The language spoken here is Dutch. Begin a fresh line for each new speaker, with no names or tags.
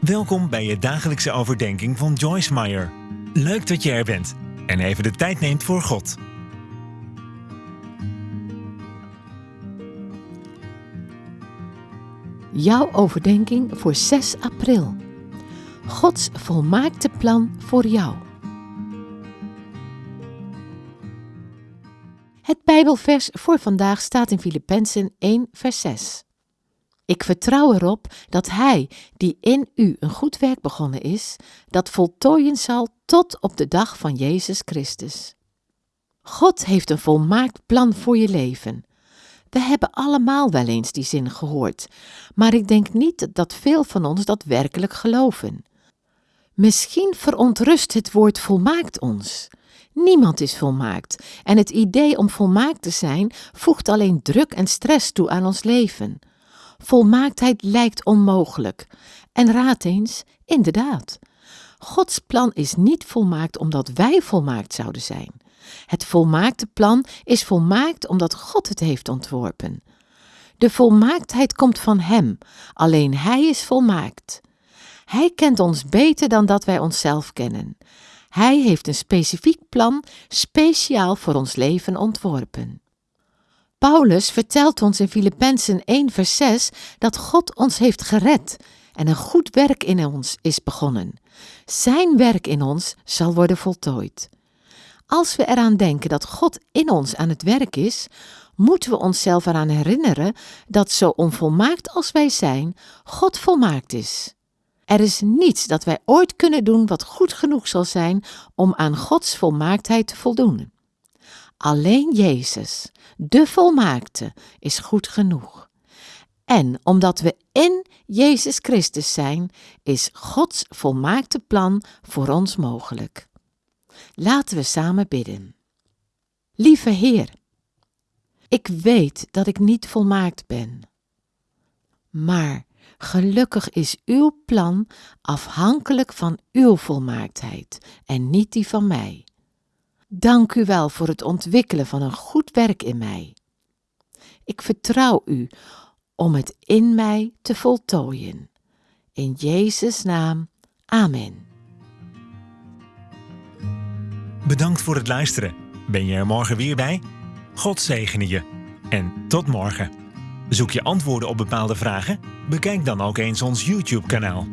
Welkom bij je dagelijkse overdenking van Joyce Meyer. Leuk dat je er bent en even de tijd neemt voor God.
Jouw overdenking voor 6 april. Gods volmaakte plan voor jou. Het Bijbelvers voor vandaag staat in Filippenzen 1, vers 6. Ik vertrouw erop dat Hij, die in u een goed werk begonnen is, dat voltooien zal tot op de dag van Jezus Christus. God heeft een volmaakt plan voor je leven. We hebben allemaal wel eens die zin gehoord, maar ik denk niet dat veel van ons dat werkelijk geloven. Misschien verontrust het woord volmaakt ons. Niemand is volmaakt en het idee om volmaakt te zijn voegt alleen druk en stress toe aan ons leven. Volmaaktheid lijkt onmogelijk. En raad eens, inderdaad. Gods plan is niet volmaakt omdat wij volmaakt zouden zijn. Het volmaakte plan is volmaakt omdat God het heeft ontworpen. De volmaaktheid komt van Hem, alleen Hij is volmaakt. Hij kent ons beter dan dat wij onszelf kennen. Hij heeft een specifiek plan speciaal voor ons leven ontworpen. Paulus vertelt ons in Filippenzen 1 vers 6 dat God ons heeft gered en een goed werk in ons is begonnen. Zijn werk in ons zal worden voltooid. Als we eraan denken dat God in ons aan het werk is, moeten we onszelf eraan herinneren dat zo onvolmaakt als wij zijn, God volmaakt is. Er is niets dat wij ooit kunnen doen wat goed genoeg zal zijn om aan Gods volmaaktheid te voldoen. Alleen Jezus, de volmaakte, is goed genoeg. En omdat we in Jezus Christus zijn, is Gods volmaakte plan voor ons mogelijk. Laten we samen bidden. Lieve Heer, ik weet dat ik niet volmaakt ben. Maar gelukkig is uw plan afhankelijk van uw volmaaktheid en niet die van mij. Dank u wel voor het ontwikkelen van een goed werk in mij. Ik vertrouw u om het in mij te voltooien. In Jezus' naam, amen.
Bedankt voor het luisteren. Ben je er morgen weer bij? God zegene je. En tot morgen. Zoek je antwoorden op bepaalde vragen? Bekijk dan ook eens ons YouTube-kanaal.